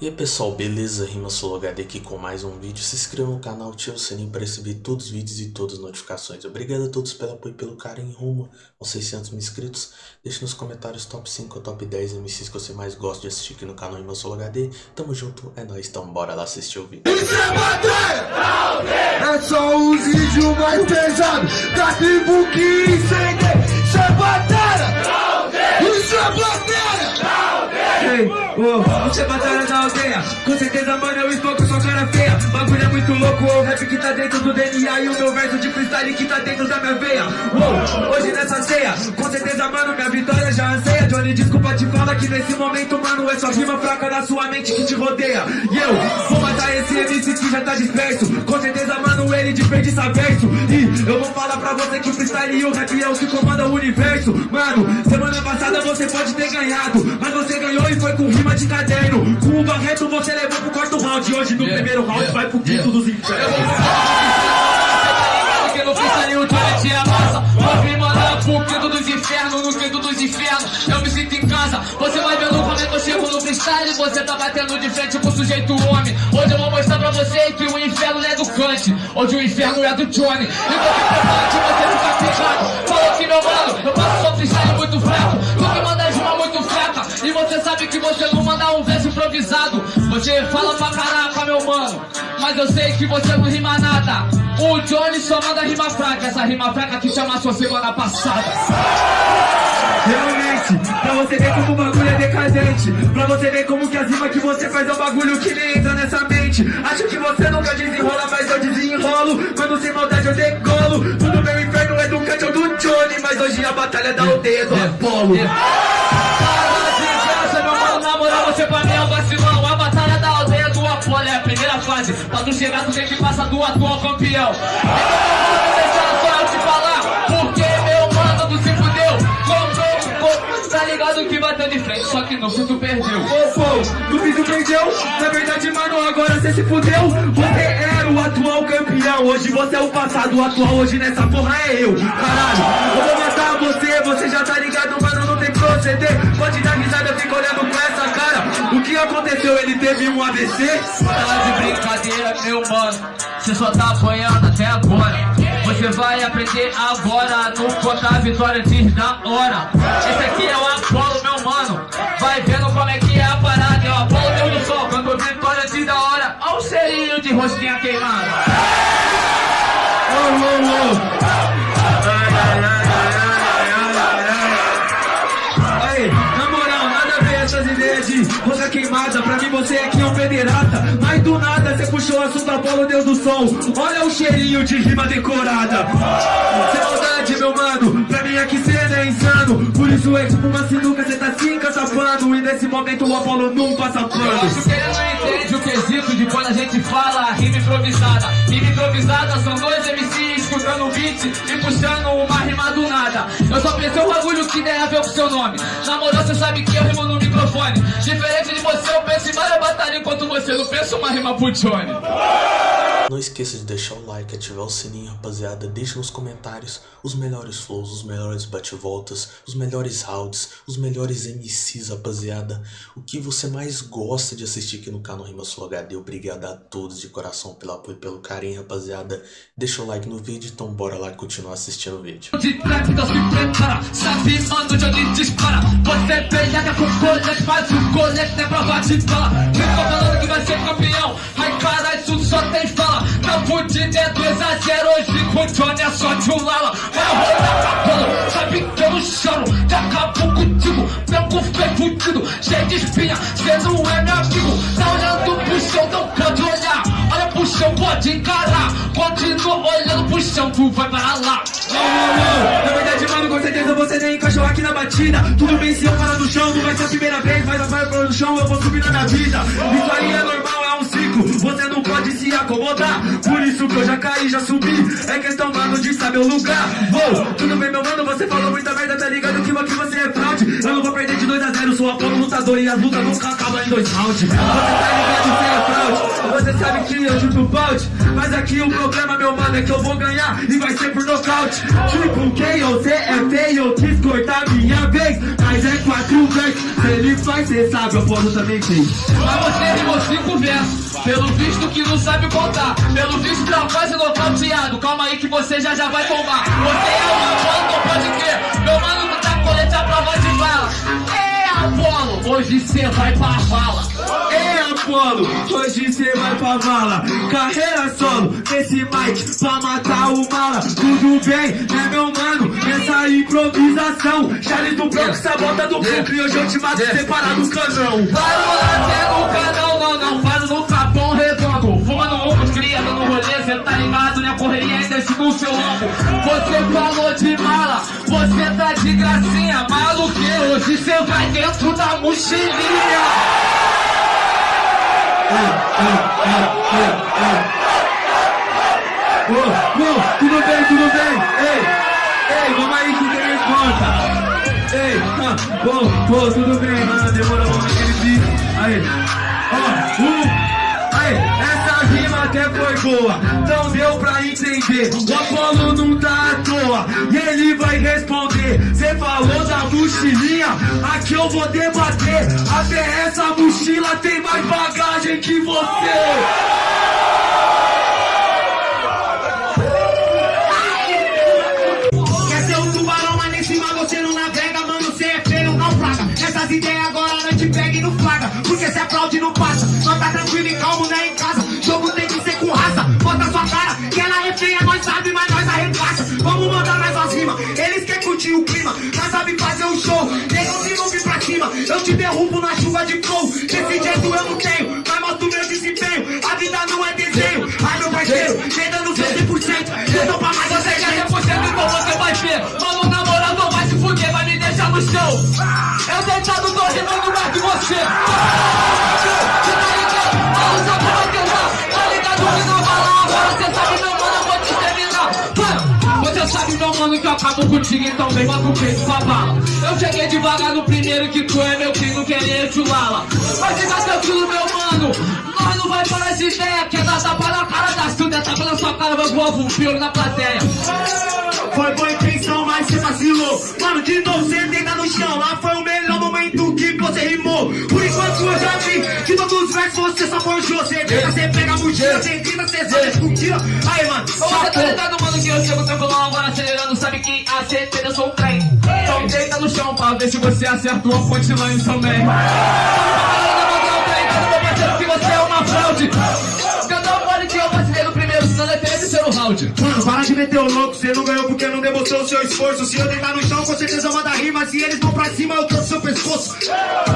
E aí pessoal, beleza? Rima HD aqui com mais um vídeo. Se inscreva no canal, ative o sininho para receber todos os vídeos e todas as notificações. Obrigado a todos pelo apoio e pelo carinho rumo aos 600 mil inscritos. Deixe nos comentários top 5 ou top 10 MCs que você mais gosta de assistir aqui no canal Rima HD. Tamo junto, é nóis, então bora lá assistir o vídeo. É só os vídeos mais pesados da tribo que incendei. Isso é batalha! Isso é batalha! Ei, isso é batalha aldeia Com certeza, mano, eu estou com sua cara feia Bagulho é muito louco, o rap que tá dentro do DNA E o meu verso de freestyle que tá dentro da minha veia. Oh, Hoje nessa ceia, com certeza, mano, minha vitória já anseia. Johnny, desculpa te falar que nesse momento, mano É só rima fraca na sua mente que te rodeia. E eu vou matar esse MC que já tá disperso. Com certeza, mano, ele desperdiça verso E eu vou falar pra você que freestyle e o rap é o que comanda o universo. Mano, semana passada você pode ter ganhado Mas você ganhou e foi com rima de caderno. Com o Barreto você levou pro quarto round. Hoje no Yeah, primeiro round yeah, vai pro quinto dos infernos. Porque no freestyle o Johnny tira massa? Vou vir mandar pro quinto dos infernos No quinto dos infernos. Eu me sinto em casa. Você vai vendo como é que eu chego no freestyle. Você tá batendo de frente com o sujeito homem. Hoje eu vou mostrar pra você que o inferno é do Kant. Hoje o inferno é do Johnny. E você você ficar pegado Falou que meu mano Eu faço Você fala pra caraca meu mano Mas eu sei que você não rima nada. O Johnny só manda rima fraca Essa rima fraca que chama sua semana passada. Realmente, pra você ver como o bagulho é decadente Pra você ver como que as rimas que você faz é um bagulho que nem entra nessa mente. Acho que você nunca desenrola, mas eu desenrolo. Quando sem maldade eu decolo. Tudo meu inferno é do Kant ou do Johnny Mas hoje a batalha da aldeia é do Apolo Para de graça, meu mano, na moral, você pra mim mano, tu se fudeu Comprou, tá ligado que bateu de frente Só que no fim tu perdeu. Ô, pô, no fim tu perdeu? Na verdade, mano, agora você se fudeu Você era o atual campeão. Hoje você é o passado, o atual hoje nessa porra é eu Caralho, aconteceu? Ele teve um AVC? Tá de brincadeira, meu mano. Você só tá apanhando até agora. Você vai aprender agora. No contar a vitória antes da hora. Esse aqui é o Apolo, meu mano. Vai vendo como é que é a parada. É o Apolo Deus do Sol. Quando vitória antes da hora Olha o cheirinho de rosquinha queimada ai, ai, ai, queimada Pra mim você aqui é um pederata Mas do nada você puxou o assunto Apolo, Deus do Sol Olha o cheirinho de rima decorada. Sem maldade, meu mano Pra mim aqui cê é insano. Por isso é tipo uma sinuca, cê tá se encachapando E nesse momento o Apolo não passa Eu acho pano que ele não entende quesito de quando a gente fala rima improvisada. Rima improvisada são dois MCs escutando o beat e puxando uma rima do nada. Eu só pensei um bagulho que tem a ver com seu nome. Na moral, você sabe que eu rimo no microfone. Diferente de você, eu penso em várias batalhas enquanto você não pensa uma rima pro Johnny. Não esqueça de deixar o like, ativar o sininho, rapaziada. Deixe nos comentários os melhores flows, os melhores bate-voltas, os melhores rounds, os melhores MCs, rapaziada. O que você mais gosta de assistir aqui no canal Rima Sul HD. Obrigado a todos de coração pelo apoio e pelo carinho, rapaziada. Deixa o like no vídeo, então bora lá continuar assistindo o vídeo. Johnny é só um lala Vai rodar pra bola, sabe que eu não choro. Que acabou contigo, meu cu foi fudido. Cheio de espinha, cê não é meu amigo. Tá olhando pro chão, não pode olhar. Olha pro chão, pode encarar. Continua olhando pro chão, tu vai para lá. Ô, ô, ô, Na verdade, mano, com certeza você nem encaixou aqui na batida. Tudo bem se eu parar no chão, não vai ser a primeira vez Mas agora eu no chão, eu vou subir na minha vida. Aí é normal, Você não pode se acomodar. Por isso que eu já caí, já subi. É questão, mano, de saber o lugar. Ô, tudo bem, meu mano, você falou muita merda Tá ligado que aqui você é fraude Eu não vou perder de 2 a 0 Sou Apolo lutador e as lutas nunca acabam em dois rounds. Você tá Você sabe que eu chuto balde Mas aqui o problema, meu mano, é que eu vou ganhar E vai ser por nocaute. Tipo, quem você é feio Quis cortar minha vez Mas é quatro vezes Se ele faz, cê sabe, eu posso também fez Mas você rimou cinco versos Pelo visto que não sabe contar. Pelo visto tá quase nocauteado Calma aí que você já já vai tomar. Você é o Apolo, pode crer. Meu mano tá colete a prova de bala. É Apolo, hoje cê vai pra vala É hoje cê vai pra vala Carreira solo, nesse mic Pra matar o mala. Tudo bem, né meu mano? Nessa improvisação. Charles do Bronx, sabota do E hoje eu te mato separado do canão. Faz até no canal, não, não faz no capão redondo. Fumando um, cria no rolê, cê tá ligado, né? Correria ainda esse no seu ombro. Você falou de mala, você tá de gracinha. Maluque, hoje cê vai dentro da mochilinha Tudo bem, tudo bem? Ei, ei, vamos aí que tem resposta Ei, ah, bom, pô, tudo bem, mano Demorou, vamos naquele beat Aí, ó, um Aí, essa boa Não deu pra entender. O Apolo não tá à toa. E ele vai responder. Cê falou da mochilinha? Aqui eu vou debater. Até essa mochila tem mais bagagem que você. Ideias agora não te pega e não flaga, porque se aplaude não passa. Nós tá tranquilo e calmo, né, em casa. De flow. Desse jeito eu não tenho, mas mostro meu desempenho. A vida não é desenho, ai meu parceiro, vem dando seu 100%. Eu tô pra mais Você já é por cento, então você vai ver Mano, na moral, não vai se fuder, vai me deixar no chão Eu deitado tô rimando mais que Você mano, que acabo contigo Então vem, bota o peito pra bala Eu cheguei devagar no primeiro que tu é meu filho Querer te lala Mas fica tranquilo, meu mano Nós não vai parar de ideia Quer dar tapa na cara tudo É tapa na sua cara, vai voar um pior na plateia Foi boa intenção, mas você vacilou. Mano, de novo você deita no chão. Lá foi o melhor momento que você rimou. Por enquanto eu já vi que todos os versos você só forjou. Você deita, você pega a mochila, você grita, você só discutila. Aí, mano, Você tá ligado, mano, que eu chego tranquilão agora acelerando Sabe que a certeza eu sou um trem Então deita no chão pra ver se você acertou a punchline também Meu parceiro, que você é uma fraude. Cantar pode que eu vacilei no primeiro, senão é round Mano, para de meter o louco, você não ganhou porque não demonstrou o seu esforço. Se eu deitar no chão, com certeza manda rima. Se eles vão pra cima, eu troco seu pescoço.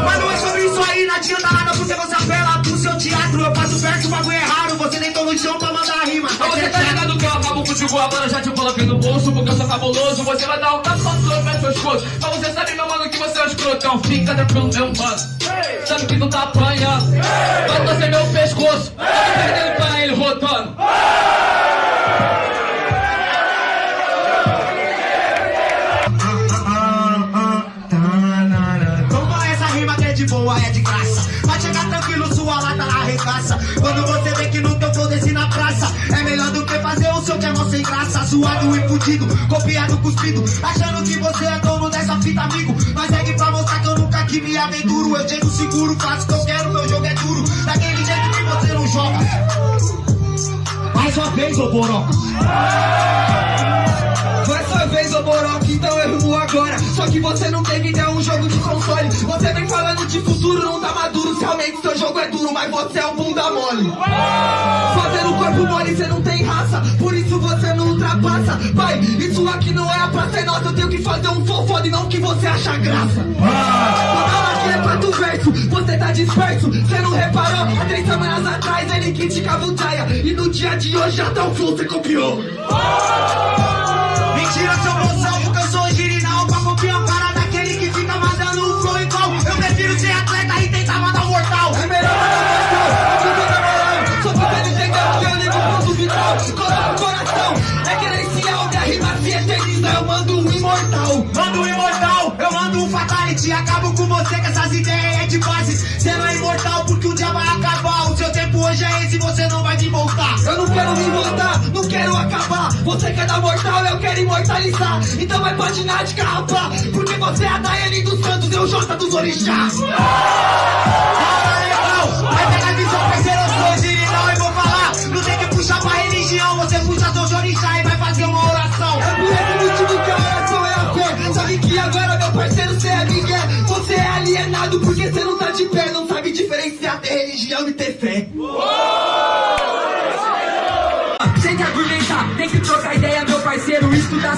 Mas não é sobre isso aí, não adianta nada porque você apela pro seu teatro. Eu faço verso, o bagulho é raro. Você deitou no chão pra mandar rima. Mas você tá ligado que eu acabo contigo agora, já te coloquei no bolso Porque eu sou cabuloso, você vai dar um tapa no meu pescoço Mas você sabe, meu mano, que você é um escrotão Fica tranquilo, meu mano Sabe que tu tá apanhando Vai torcer meu pescoço Tá perdendo pra ele rotando me aventuro. Eu chego seguro, faço o que eu quero, meu jogo é duro. Daquele jeito que você não joga. Mais uma vez, ô Boroca. Então eu rimo agora. Só que você não teve ideia, um jogo de console. Você vem falando de futuro, não tá maduro. Se realmente seu jogo é duro, mas você é um bunda mole. Fazendo corpo mole, você não tem raça. Por isso você não ultrapassa. Pai, isso aqui não é a praça, é nossa. Eu tenho que fazer um fofoda e não que você acha graça. Toda aqui é quatro verso, você tá disperso. Você não reparou, há três semanas atrás Ele criticava o Jaya. E no dia de hoje até o flow você copiou. Mentira, seu quero me voltar, não quero acabar. Você quer dar mortal, eu quero imortalizar. Então vai patinar de carrapar. Porque você é a Daiane dos Santos, eu Jota dos Orixás. Vai pegar a visão, parceiro, eu sou original e vou falar. Não tem que puxar pra religião, você puxa seu orixá e vai fazer uma oração. É por esse motivo que a oração é a fé. Sabe que agora, meu parceiro, você é Miguel. Você é alienado porque você não tá de pé. Não sabe diferenciar ter religião e ter fé. Tem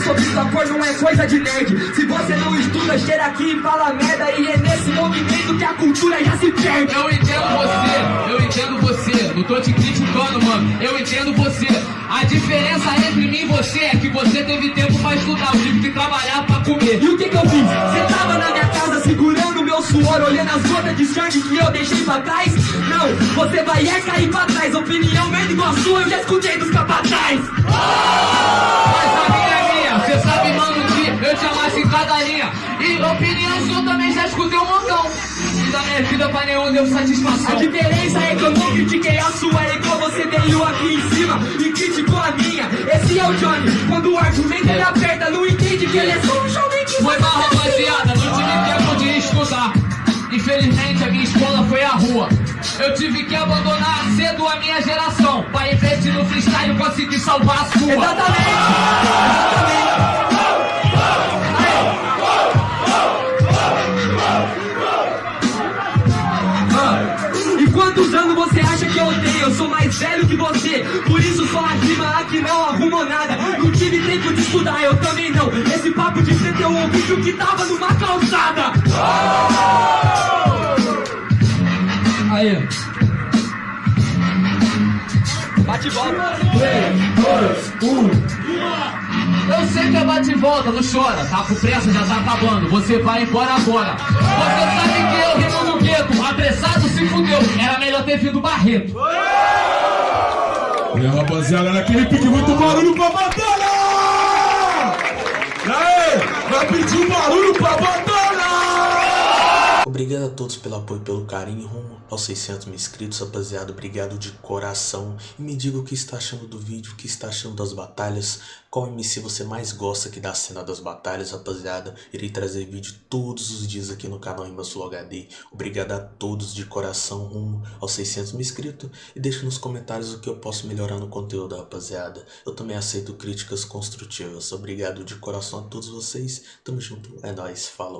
sobre vapor não é coisa de nerd. Se você não estuda, cheira aqui e fala merda. E é nesse movimento que a cultura já se perde. Eu entendo você, eu entendo você. Não tô te criticando, mano. Eu entendo você. A diferença entre mim e você é que você teve tempo pra estudar. Eu tive que trabalhar pra comer. E o que que eu fiz? Você tava na minha casa segurando meu suor, olhando as gotas de sangue que eu deixei pra trás? Não, você vai é cair pra trás. Opinião merda igual a sua, eu já escutei dos capataz. Mas eu te amasse em cada linha. E opinião sua também já escutei um montão. E da minha vida pra nenhum deu satisfação. A diferença é que eu não critiquei a sua, é igual você veio aqui em cima e criticou a minha. Esse é o Johnny, quando o argumento ele aperta, não entende que ele é só um jovem que Foi mal, rapaziada, não tive tempo de estudar. Infelizmente a minha escola foi a rua. Eu tive que abandonar cedo a minha geração. Pra investir no freestyle eu consegui salvar a sua. Exatamente! Exatamente! Quantos anos você acha que eu tenho? Eu sou mais velho que você. Por isso só rima aqui não arrumou nada. Não tive tempo de estudar, eu também não. Esse papo de frente eu ouvi que o que tava numa calçada. Aí Bate e volta eu sei que é bate volta, não chora. Tá com pressa, já tá acabando. Você vai embora agora. Você sabe que eu rimo no gueto. Apressado se fudeu. Era melhor ter vindo Barreto. E rapaziada, naquele pique muito barulho pra batalha! E aí, vai pedir barulho pra batalha! Obrigado a todos pelo apoio e pelo carinho rumo aos 600 mil inscritos, rapaziada. Obrigado de coração. E me diga o que está achando do vídeo, o que está achando das batalhas. Qual MC você mais gosta aqui da cena das batalhas, rapaziada. Irei trazer vídeo todos os dias aqui no canal Imbassul HD. Obrigado a todos de coração rumo aos 600 mil inscritos. E deixe nos comentários o que eu posso melhorar no conteúdo, rapaziada. Eu também aceito críticas construtivas. Obrigado de coração a todos vocês. Tamo junto. É nóis. Falou.